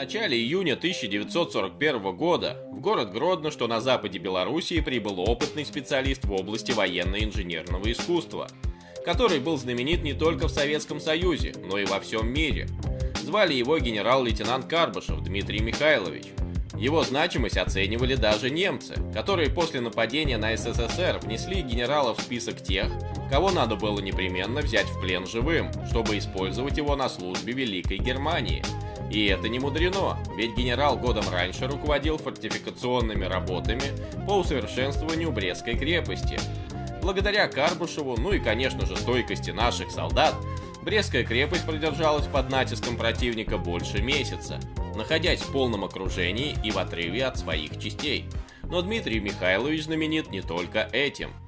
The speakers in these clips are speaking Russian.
начале июня 1941 года в город Гродно, что на западе Белоруссии, прибыл опытный специалист в области военно-инженерного искусства, который был знаменит не только в Советском Союзе, но и во всем мире. Звали его генерал-лейтенант Карбышев Дмитрий Михайлович. Его значимость оценивали даже немцы, которые после нападения на СССР внесли генерала в список тех, кого надо было непременно взять в плен живым, чтобы использовать его на службе Великой Германии – и это не мудрено, ведь генерал годом раньше руководил фортификационными работами по усовершенствованию Брестской крепости. Благодаря Карбушеву, ну и конечно же стойкости наших солдат, Брестская крепость продержалась под натиском противника больше месяца, находясь в полном окружении и в отрыве от своих частей. Но Дмитрий Михайлович знаменит не только этим –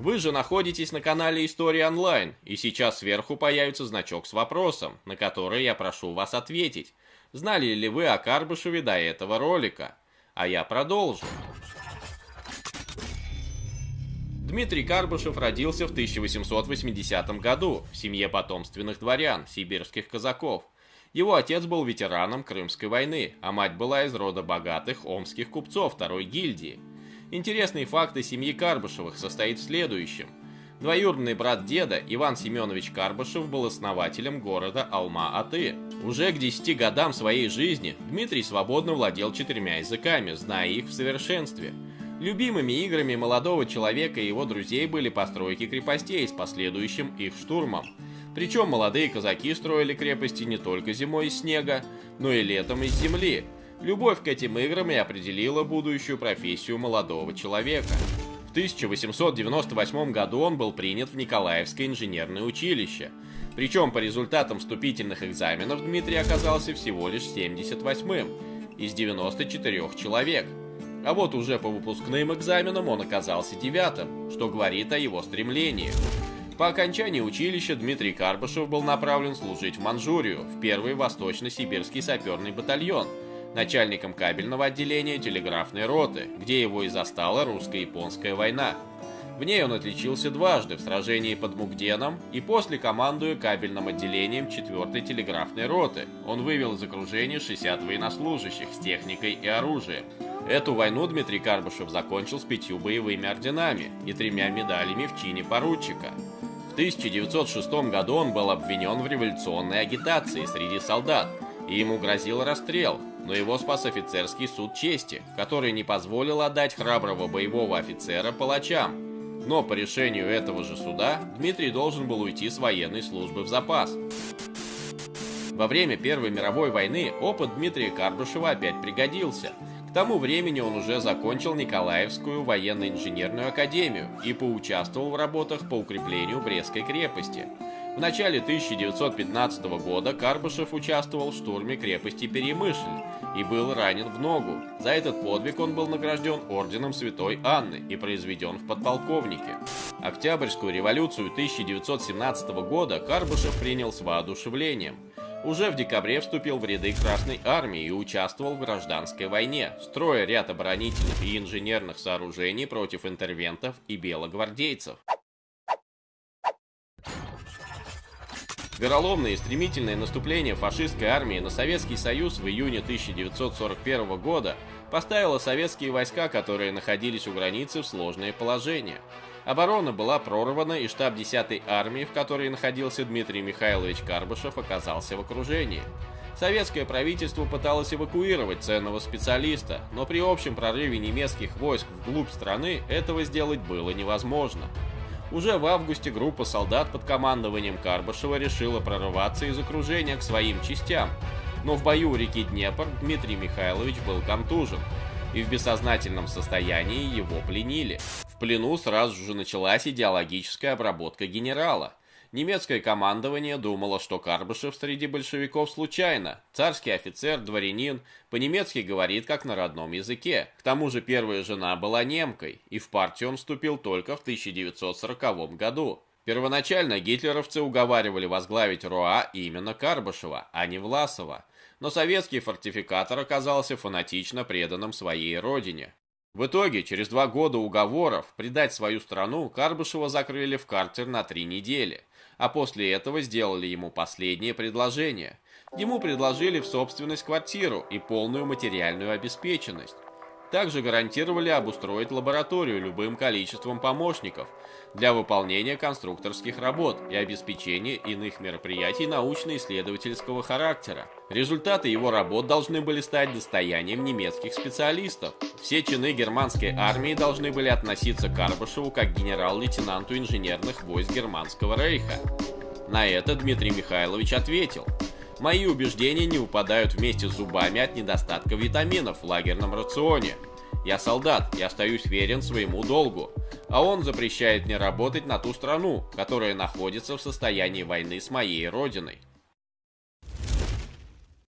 вы же находитесь на канале История Онлайн, и сейчас сверху появится значок с вопросом, на который я прошу вас ответить. Знали ли вы о Карбышеве до этого ролика? А я продолжу. Дмитрий Карбышев родился в 1880 году в семье потомственных дворян, сибирских казаков. Его отец был ветераном Крымской войны, а мать была из рода богатых омских купцов второй гильдии. Интересный факт о семье Карбышевых состоит в следующем. Двоюродный брат деда Иван Семенович Карбышев был основателем города Алма-Аты. Уже к 10 годам своей жизни Дмитрий свободно владел четырьмя языками, зная их в совершенстве. Любимыми играми молодого человека и его друзей были постройки крепостей с последующим их штурмом. Причем молодые казаки строили крепости не только зимой из снега, но и летом из земли – Любовь к этим играм и определила будущую профессию молодого человека. В 1898 году он был принят в Николаевское инженерное училище. Причем по результатам вступительных экзаменов Дмитрий оказался всего лишь 78-м из 94 человек. А вот уже по выпускным экзаменам он оказался девятым, что говорит о его стремлении. По окончании училища Дмитрий Карбышев был направлен служить в Манчжурию, в первый восточно-сибирский саперный батальон – начальником кабельного отделения телеграфной роты, где его и застала русско-японская война. В ней он отличился дважды в сражении под Мугденом и после командуя кабельным отделением 4-й телеграфной роты. Он вывел из окружения 60 военнослужащих с техникой и оружием. Эту войну Дмитрий Карбышев закончил с пятью боевыми орденами и тремя медалями в чине поручика. В 1906 году он был обвинен в революционной агитации среди солдат, и ему грозил расстрел, но его спас офицерский суд чести, который не позволил отдать храброго боевого офицера палачам. Но по решению этого же суда Дмитрий должен был уйти с военной службы в запас. Во время Первой мировой войны опыт Дмитрия Карбышева опять пригодился. К тому времени он уже закончил Николаевскую военно-инженерную академию и поучаствовал в работах по укреплению Брестской крепости – в начале 1915 года Карбышев участвовал в штурме крепости Перемышль и был ранен в ногу. За этот подвиг он был награжден орденом Святой Анны и произведен в подполковнике. Октябрьскую революцию 1917 года Карбышев принял с воодушевлением. Уже в декабре вступил в ряды Красной Армии и участвовал в гражданской войне, строя ряд оборонительных и инженерных сооружений против интервентов и белогвардейцев. Вероломное и стремительное наступление фашистской армии на Советский Союз в июне 1941 года поставило советские войска, которые находились у границы, в сложное положение. Оборона была прорвана, и штаб 10-й армии, в которой находился Дмитрий Михайлович Карбышев, оказался в окружении. Советское правительство пыталось эвакуировать ценного специалиста, но при общем прорыве немецких войск вглубь страны этого сделать было невозможно. Уже в августе группа солдат под командованием Карбашева решила прорываться из окружения к своим частям, но в бою у реки Днепр Дмитрий Михайлович был контужен, и в бессознательном состоянии его пленили. В плену сразу же началась идеологическая обработка генерала. Немецкое командование думало, что Карбышев среди большевиков случайно. Царский офицер, дворянин, по-немецки говорит как на родном языке. К тому же первая жена была немкой, и в партию он вступил только в 1940 году. Первоначально гитлеровцы уговаривали возглавить РОА именно Карбышева, а не Власова. Но советский фортификатор оказался фанатично преданным своей родине. В итоге, через два года уговоров предать свою страну, Карбышева закрыли в картер на три недели а после этого сделали ему последнее предложение. Ему предложили в собственность квартиру и полную материальную обеспеченность. Также гарантировали обустроить лабораторию любым количеством помощников для выполнения конструкторских работ и обеспечения иных мероприятий научно-исследовательского характера. Результаты его работ должны были стать достоянием немецких специалистов. Все чины германской армии должны были относиться к Карбашеву как генерал-лейтенанту инженерных войск Германского рейха. На это Дмитрий Михайлович ответил – Мои убеждения не упадают вместе с зубами от недостатка витаминов в лагерном рационе. Я солдат и остаюсь верен своему долгу, а он запрещает мне работать на ту страну, которая находится в состоянии войны с моей родиной.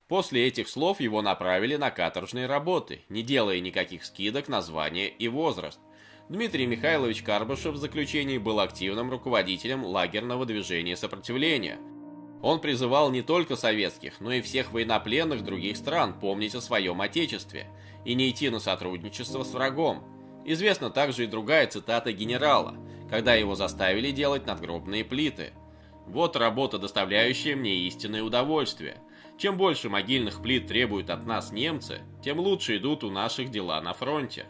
После этих слов его направили на каторжные работы, не делая никаких скидок на звание и возраст. Дмитрий Михайлович Карбышев в заключении был активным руководителем лагерного движения сопротивления – он призывал не только советских, но и всех военнопленных других стран помнить о своем отечестве и не идти на сотрудничество с врагом. Известна также и другая цитата генерала, когда его заставили делать надгробные плиты. Вот работа, доставляющая мне истинное удовольствие. Чем больше могильных плит требуют от нас немцы, тем лучше идут у наших дела на фронте.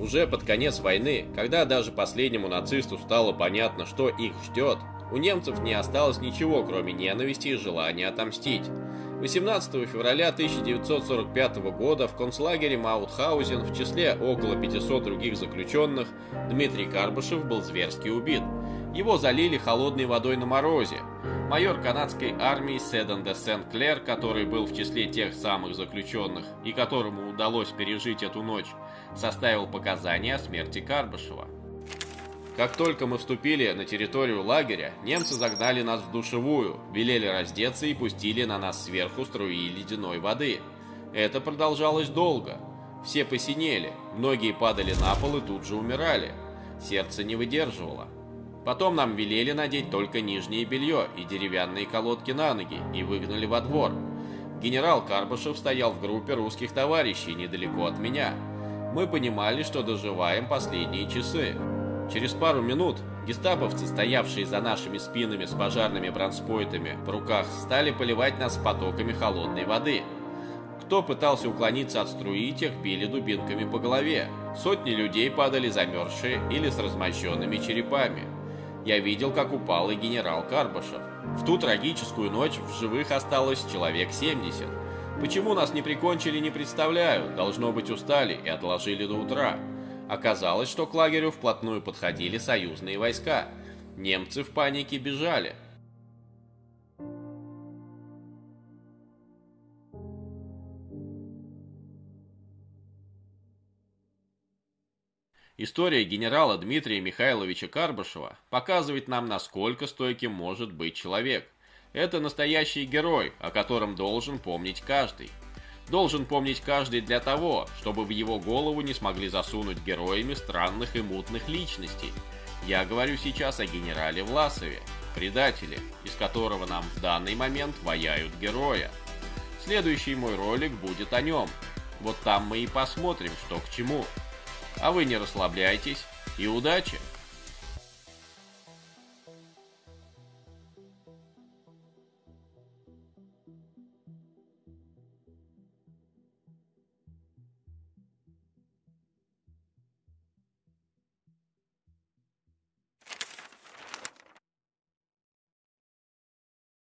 Уже под конец войны, когда даже последнему нацисту стало понятно, что их ждет, у немцев не осталось ничего, кроме ненависти и желания отомстить. 18 февраля 1945 года в концлагере Маутхаузен в числе около 500 других заключенных Дмитрий Карбышев был зверски убит. Его залили холодной водой на морозе. Майор канадской армии Седан де Сент-Клер, который был в числе тех самых заключенных и которому удалось пережить эту ночь, составил показания о смерти Карбышева. Как только мы вступили на территорию лагеря, немцы загнали нас в душевую, велели раздеться и пустили на нас сверху струи ледяной воды. Это продолжалось долго. Все посинели, многие падали на пол и тут же умирали. Сердце не выдерживало. Потом нам велели надеть только нижнее белье и деревянные колодки на ноги и выгнали во двор. Генерал Карбышев стоял в группе русских товарищей недалеко от меня. Мы понимали, что доживаем последние часы. Через пару минут гестаповцы, стоявшие за нашими спинами с пожарными бронспойтами в руках, стали поливать нас потоками холодной воды. Кто пытался уклониться от струи, тех били дубинками по голове. Сотни людей падали замерзшие или с размощенными черепами я видел, как упал и генерал Карбашев. В ту трагическую ночь в живых осталось человек 70. Почему нас не прикончили, не представляю. Должно быть, устали и отложили до утра. Оказалось, что к лагерю вплотную подходили союзные войска. Немцы в панике бежали. История генерала Дмитрия Михайловича Карбашева показывает нам, насколько стойким может быть человек. Это настоящий герой, о котором должен помнить каждый. Должен помнить каждый для того, чтобы в его голову не смогли засунуть героями странных и мутных личностей. Я говорю сейчас о генерале Власове, предателе, из которого нам в данный момент ваяют героя. Следующий мой ролик будет о нем. Вот там мы и посмотрим, что к чему. А вы не расслабляйтесь и удачи!